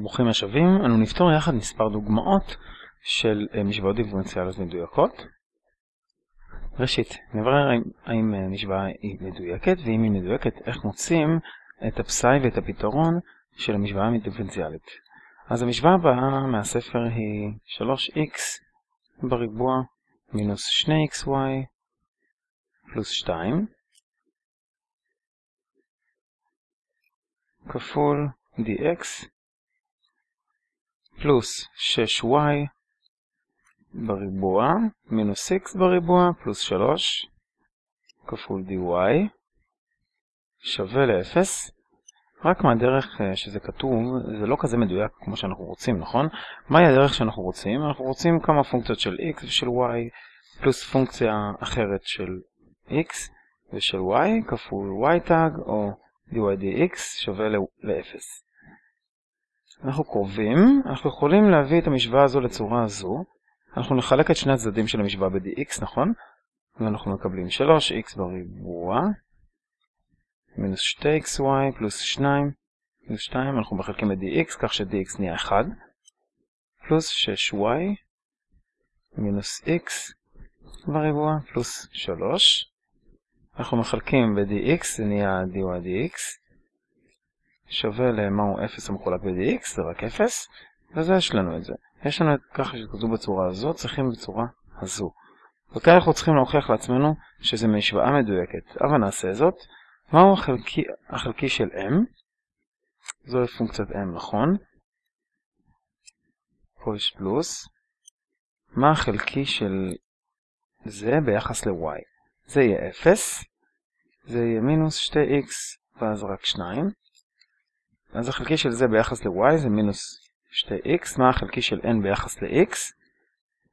ברוכים השבים, אנו נפתור יחד מספר דוגמאות של אה, משוואות דיפרנציאליות מדויקות. ראשית, נברר האם, האם אה, משוואה היא מדויקת, ואם היא מדויקת, איך מוצאים את הפסאי ואת הפתרון של המשוואה הדיפרנציאלית. אז המשוואה הבאה מהספר היא 3x בריבוע מינוס 2xy פלוס 2 כפול dx פלוס 6y בריבוע מינוס x בריבוע פלוס 3 כפול dy שווה ל-0 רק מהדרך אה, שזה כתוב, זה לא כזה מדויק כמו שאנחנו רוצים, נכון? מהי הדרך שאנחנו רוצים? אנחנו רוצים כמה פונקציות של x ושל y פלוס פונקציה אחרת של x ושל y כפול y tag או dy dx שווה ל-0. אנחנו קרובים, אנחנו יכולים להביא את המשוואה הזו לצורה הזו. אנחנו נחלק את שני הצדדים של המשוואה ב-dx, נכון? ואנחנו מקבלים 3x בריבוע מינוס 2xy פלוס 2 פלוס 2, אנחנו מחלקים את dx כך ש-dx נהיה 1 פלוס 6y מינוס x בריבוע פלוס 3 אנחנו מחלקים ב-dx, זה נהיה dy dx שווה למהו 0 המחולק ב-dx, זה רק 0 וזה יש לנו את זה. יש לנו את ככה שכתוב בצורה הזו, צריכים בצורה הזו. וכאן אנחנו צריכים להוכיח לעצמנו שזה משוואה מדויקת. אבל נעשה זאת. מהו החלקי, החלקי של m? זוהי פונקציית m, נכון? פה יש פלוס. מה החלקי של זה ביחס ל-y? זה יהיה 0, זה יהיה מינוס 2x ואז רק 2. אז החלקי של זה ביחס ל-y זה מינוס 2x. מה החלקי של n ביחס ל-x?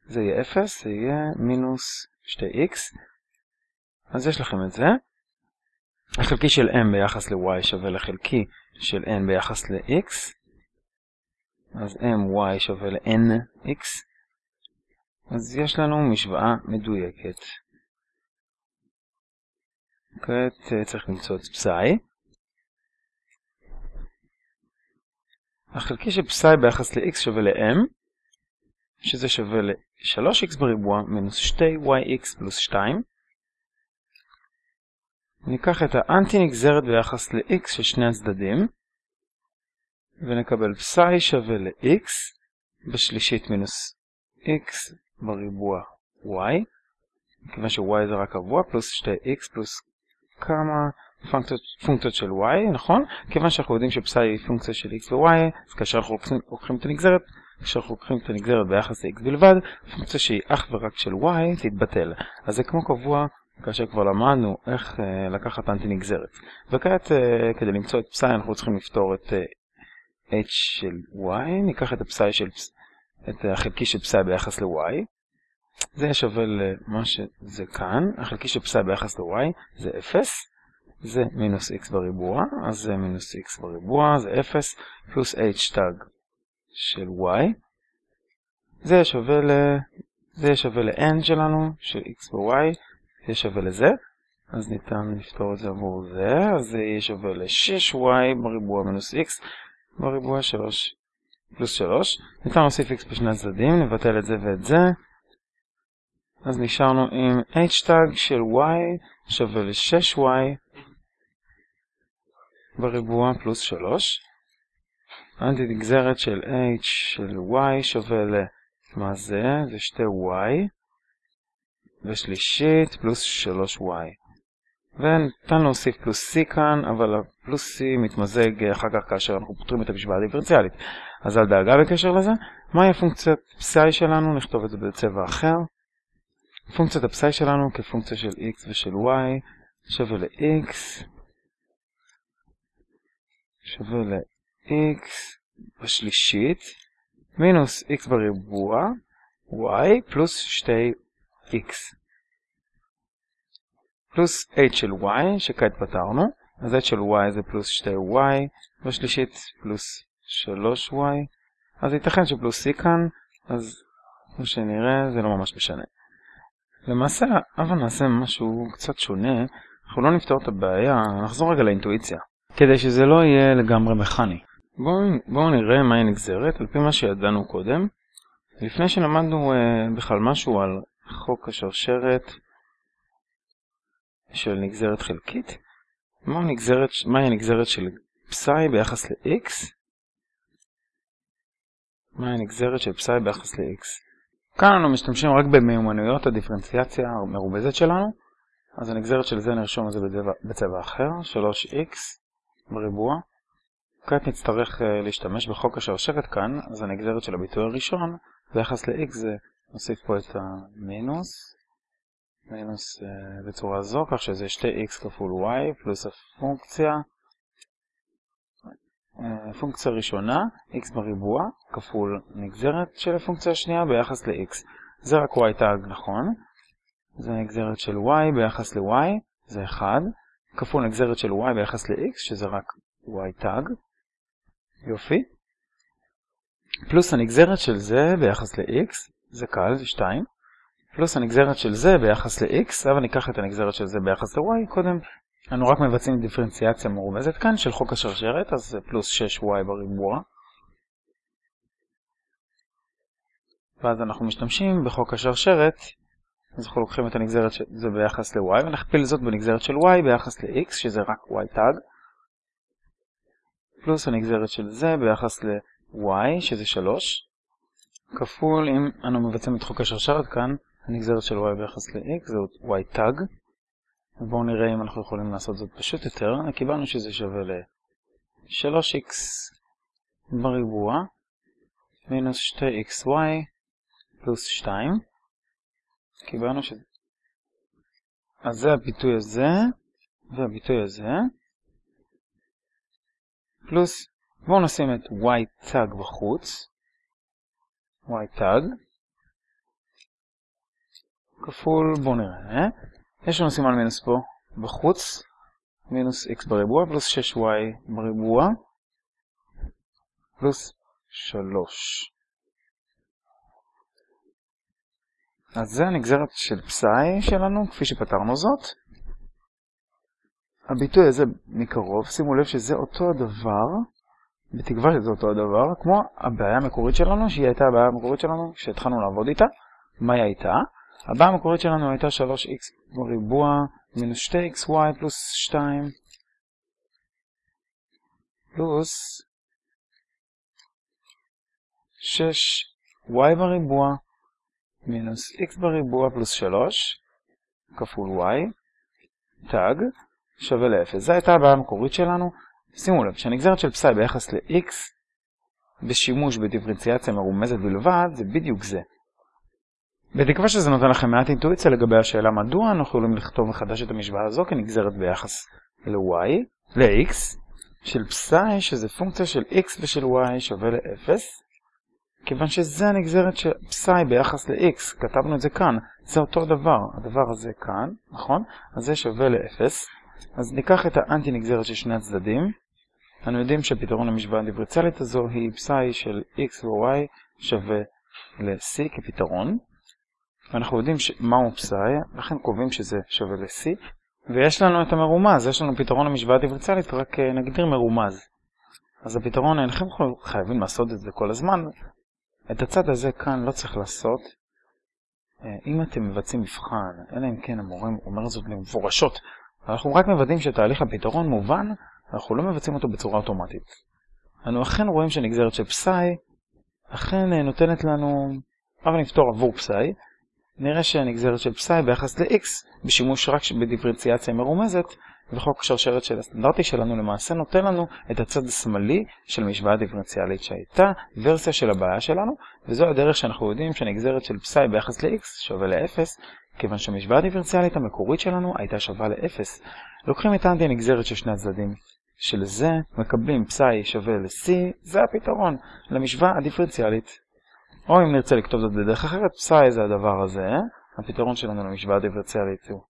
זה יהיה 0, זה יהיה מינוס 2x. אז יש לכם את זה. החלקי של m ביחס ל-y שווה לחלקי של n ביחס ל-x. אז my שווה ל-nx. אז יש לנו משוואה מדויקת. כעת אה, צריך למצוא את פסאי. החלקי של פסאי ביחס ל-x שווה ל-m, שזה שווה ל-3x בריבוע מינוס 2yx פלוס 2. ניקח את האנטי נגזרת ביחס ל-x של שני הצדדים, ונקבל פסאי שווה ל-x בשלישית מינוס x בריבוע y, מכיוון ש-y זה רק קבוע, פלוס 2x פלוס כמה פונקציות, של y, נכון? כיוון שאנחנו יודעים שפסאי היא פונקציה של x ו-y, אז כאשר אנחנו לוקחים את הנגזרת, כאשר אנחנו לוקחים את הנגזרת ביחס ל-x בלבד, פונקציה שהיא אך ורק של y תתבטל. אז זה כמו קבוע כאשר כבר למדנו איך uh, לקחת אנטי נגזרת. וכעת uh, כדי למצוא את פסאי אנחנו צריכים לפתור את uh, h של y, ניקח את הפסאי של, את החלקי של פסאי ביחס ל-y, זה שווה למה שזה כאן, החלקי של פסאי ביחס ל-y זה 0, זה מינוס x בריבוע, אז זה מינוס x בריבוע, זה 0, פלוס h תג של y, זה שווה ל... זה שווה ל-n שלנו, של x ו-y, זה שווה לזה, אז ניתן לפתור את זה עבור זה, אז זה יהיה שווה ל-6y בריבוע מינוס x בריבוע 3 פלוס 3, ניתן להוסיף x בשני הצדדים, נבטל את זה ואת זה, אז נשארנו עם h tag של y שווה ל-6y בריבוע פלוס 3. אנטי נגזרת של h של y שווה ל... מה זה? זה שתי y ושלישית פלוס 3y. וניתן להוסיף פלוס c כאן, אבל הפלוס c מתמזג אחר כך כאשר אנחנו פותרים את המשוואה הדיפרנציאלית. אז אל דאגה בקשר לזה. מהי הפונקציית פסאי שלנו? נכתוב את זה בצבע אחר. פונקציית הפסאי שלנו כפונקציה של x ושל y שווה ל-x שווה ל-x בשלישית מינוס x בריבוע y פלוס 2x פלוס h של y שכעת פתרנו אז h של y זה פלוס 2y בשלישית פלוס 3y אז ייתכן שפלוס c כאן אז כמו שנראה זה לא ממש משנה. למעשה, אבל נעשה משהו קצת שונה, אנחנו לא נפתור את הבעיה, נחזור רגע לאינטואיציה, כדי שזה לא יהיה לגמרי מכני. בואו בוא נראה מהי נגזרת, על פי מה שידענו קודם. לפני שלמדנו uh, בכלל משהו על חוק השרשרת של נגזרת חלקית, מהי נגזרת, מה הנגזרת של פסאי ביחס ל-x? מהי הנגזרת של פסאי ביחס ל-x? כאן אנו משתמשים רק במיומנויות הדיפרנציאציה המרובזת שלנו, אז הנגזרת של זה נרשום את זה בצבע, בצבע אחר, 3x בריבוע. כעת נצטרך uh, להשתמש בחוק השרשרת כאן, אז הנגזרת של הביטוי הראשון ביחס ל-x זה נוסיף פה את המינוס, מינוס uh, בצורה זו, כך שזה 2x כפול y פלוס הפונקציה, uh, פונקציה ראשונה, x בריבוע, כפול נגזרת של הפונקציה השנייה ביחס ל-x. זה רק y תג נכון, זה נגזרת של y ביחס ל-y, זה 1, כפול נגזרת של y ביחס ל-x, שזה רק y תג, יופי. פלוס הנגזרת של זה ביחס ל-x, זה קל, זה 2. פלוס הנגזרת של זה ביחס ל-x, אני אקח את הנגזרת של זה ביחס ל-y, קודם אנו רק מבצעים דיפרנציאציה מרומזת כאן של חוק השרשרת, אז פלוס 6y בריבוע. ואז אנחנו משתמשים בחוק השרשרת, אז אנחנו לוקחים את הנגזרת של זה ביחס ל-y, ונכפיל זאת בנגזרת של y ביחס ל-x, שזה רק y תג. פלוס הנגזרת של זה ביחס ל-y, שזה 3, כפול, אם אנו מבצעים את חוק השרשרת כאן, הנגזרת של y ביחס ל-x זה y תג. בואו נראה אם אנחנו יכולים לעשות זאת פשוט יותר. קיבלנו שזה שווה ל-3x בריבוע מינוס 2xy פלוס 2. קיבלנו שזה... אז זה הביטוי הזה והביטוי הזה. פלוס, בואו נשים את y תג בחוץ. y תג. כפול, בואו נראה. יש לנו סימן מינוס פה בחוץ. מינוס x בריבוע פלוס 6y בריבוע. פלוס 3. אז זה הנגזרת של פסאי שלנו, כפי שפתרנו זאת. הביטוי הזה מקרוב, שימו לב שזה אותו הדבר, בתקווה שזה אותו הדבר, כמו הבעיה המקורית שלנו, שהיא הייתה הבעיה המקורית שלנו כשהתחלנו לעבוד איתה. מה היא הייתה? הבעיה המקורית שלנו הייתה 3x בריבוע מינוס 2xy פלוס 2 פלוס 6y בריבוע מינוס x בריבוע פלוס 3 כפול y, תג, שווה ל-0. זו הייתה הבעיה המקורית שלנו. שימו לב, שהנגזרת של פסאי ביחס ל-x בשימוש בדיפרנציאציה מרומזת בלבד, זה בדיוק זה. בתקווה שזה נותן לכם מעט אינטואיציה לגבי השאלה מדוע אנחנו יכולים לכתוב מחדש את המשוואה הזו כנגזרת ביחס ל-y, ל-x, של פסאי שזה פונקציה של x ושל y שווה ל-0. כיוון שזה הנגזרת של פסאי ביחס ל-x, כתבנו את זה כאן, זה אותו דבר, הדבר הזה כאן, נכון? אז זה שווה ל-0. אז ניקח את האנטי נגזרת של שני הצדדים. אנו יודעים שפתרון למשוואה הדיפרציאלית הזו היא פסאי של x ו-y שווה ל-c כפתרון. ואנחנו יודעים מהו פסאי, לכן קובעים שזה שווה ל-c. ויש לנו את המרומז, יש לנו פתרון למשוואה דיפרציאלית, רק אה, נגדיר מרומז. אז הפתרון, אינכם חייבים לעשות את זה כל הזמן, את הצד הזה כאן לא צריך לעשות. אה, אם אתם מבצעים מבחן, אלא אם כן המורה אומר זאת במפורשות, אנחנו רק מוודאים שתהליך הפתרון מובן, אנחנו לא מבצעים אותו בצורה אוטומטית. אנו אכן רואים שנגזרת של פסאי, אכן אה, נותנת לנו, אבל נפתור עבור פסאי, נראה שהנגזרת של פסאי ביחס ל-x, בשימוש רק בדיפרנציאציה מרומזת, וחוק השרשרת של הסטנדרטי שלנו למעשה נותן לנו את הצד השמאלי של משוואה דיפרנציאלית שהייתה ורסיה של הבעיה שלנו, וזו הדרך שאנחנו יודעים שהנגזרת של פסאי ביחס ל-x שווה ל-0, כיוון שהמשוואה הדיפרנציאלית המקורית שלנו הייתה שווה ל-0. לוקחים את האנטי הנגזרת של שני הצדדים של זה, מקבלים פסאי שווה ל-c, זה הפתרון למשוואה הדיפרנציאלית. או אם נרצה לכתוב זאת בדרך אחרת, פסאי זה הדבר הזה, הפתרון שלנו למשוואה הדיפרנציאלית הוא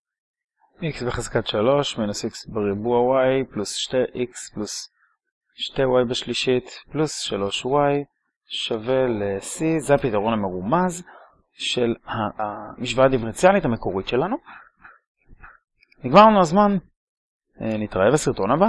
x בחזקת 3 מינוס x בריבוע y פלוס 2x פלוס 2y בשלישית פלוס 3y שווה ל-c, זה הפתרון המרומז של המשוואה הדיפרנציאלית המקורית שלנו. נגמר לנו הזמן, אה, נתראה בסרטון הבא.